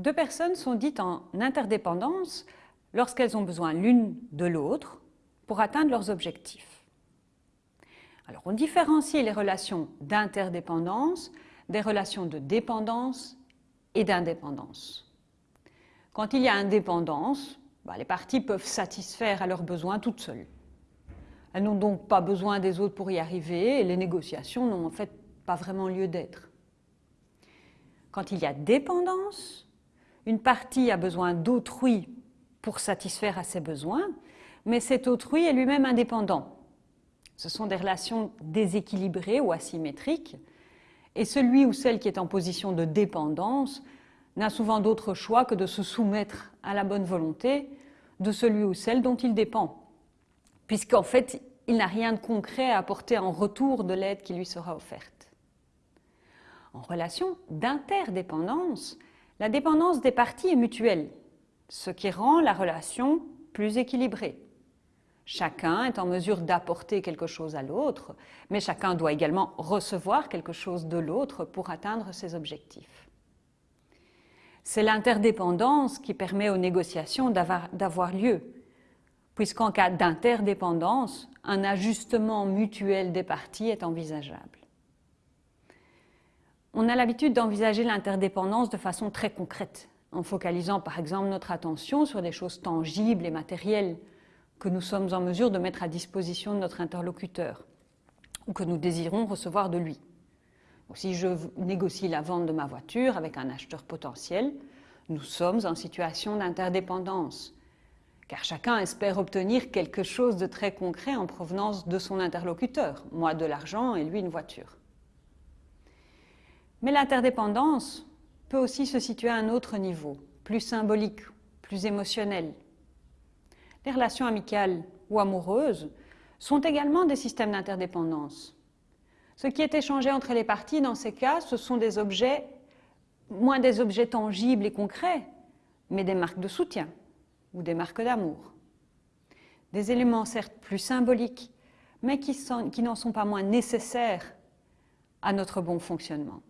Deux personnes sont dites en interdépendance lorsqu'elles ont besoin l'une de l'autre pour atteindre leurs objectifs. Alors, on différencie les relations d'interdépendance des relations de dépendance et d'indépendance. Quand il y a indépendance, bah, les parties peuvent satisfaire à leurs besoins toutes seules. Elles n'ont donc pas besoin des autres pour y arriver et les négociations n'ont en fait pas vraiment lieu d'être. Quand il y a dépendance, une partie a besoin d'autrui pour satisfaire à ses besoins, mais cet autrui est lui-même indépendant. Ce sont des relations déséquilibrées ou asymétriques, et celui ou celle qui est en position de dépendance n'a souvent d'autre choix que de se soumettre à la bonne volonté de celui ou celle dont il dépend, puisqu'en fait, il n'a rien de concret à apporter en retour de l'aide qui lui sera offerte. En relation d'interdépendance, la dépendance des parties est mutuelle, ce qui rend la relation plus équilibrée. Chacun est en mesure d'apporter quelque chose à l'autre, mais chacun doit également recevoir quelque chose de l'autre pour atteindre ses objectifs. C'est l'interdépendance qui permet aux négociations d'avoir lieu, puisqu'en cas d'interdépendance, un ajustement mutuel des parties est envisageable. On a l'habitude d'envisager l'interdépendance de façon très concrète, en focalisant par exemple notre attention sur des choses tangibles et matérielles que nous sommes en mesure de mettre à disposition de notre interlocuteur ou que nous désirons recevoir de lui. si je négocie la vente de ma voiture avec un acheteur potentiel, nous sommes en situation d'interdépendance, car chacun espère obtenir quelque chose de très concret en provenance de son interlocuteur, moi de l'argent et lui une voiture. Mais l'interdépendance peut aussi se situer à un autre niveau, plus symbolique, plus émotionnel. Les relations amicales ou amoureuses sont également des systèmes d'interdépendance. Ce qui est échangé entre les parties dans ces cas, ce sont des objets, moins des objets tangibles et concrets, mais des marques de soutien ou des marques d'amour. Des éléments certes plus symboliques, mais qui, qui n'en sont pas moins nécessaires à notre bon fonctionnement.